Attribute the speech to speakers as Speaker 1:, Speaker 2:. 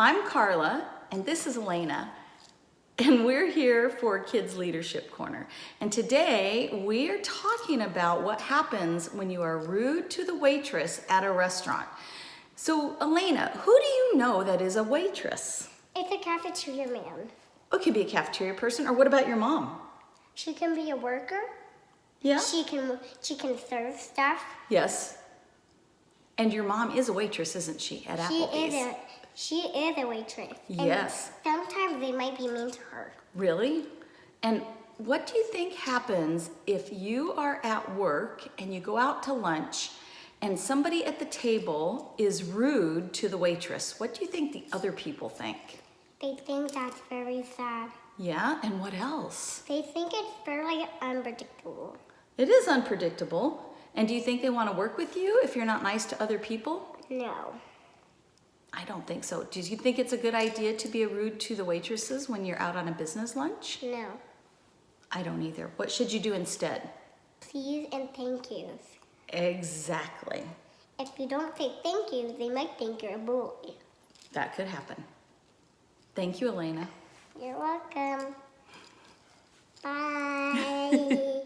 Speaker 1: I'm Carla, and this is Elena, and we're here for Kids Leadership Corner. And today we are talking about what happens when you are rude to the waitress at a restaurant. So, Elena, who do you know that is a waitress?
Speaker 2: It's a cafeteria man.
Speaker 1: Oh, it could be a cafeteria person, or what about your mom?
Speaker 2: She can be a worker.
Speaker 1: Yeah?
Speaker 2: She can she can serve stuff.
Speaker 1: Yes. And your mom is a waitress, isn't she, at
Speaker 2: She
Speaker 1: Applebee's?
Speaker 2: is a she is a waitress. And
Speaker 1: Yes.
Speaker 2: sometimes they might be mean to her.
Speaker 1: Really? And what do you think happens if you are at work and you go out to lunch and somebody at the table is rude to the waitress? What do you think the other people think?
Speaker 2: They think that's very sad.
Speaker 1: Yeah, and what else?
Speaker 2: They think it's fairly unpredictable.
Speaker 1: It is unpredictable. And do you think they want to work with you if you're not nice to other people?
Speaker 2: No.
Speaker 1: I don't think so. Do you think it's a good idea to be rude to the waitresses when you're out on a business lunch?
Speaker 2: No.
Speaker 1: I don't either. What should you do instead?
Speaker 2: Please and thank yous.
Speaker 1: Exactly.
Speaker 2: If you don't say thank you, they might think you're a bully.
Speaker 1: That could happen. Thank you, Elena.
Speaker 2: You're welcome. Bye.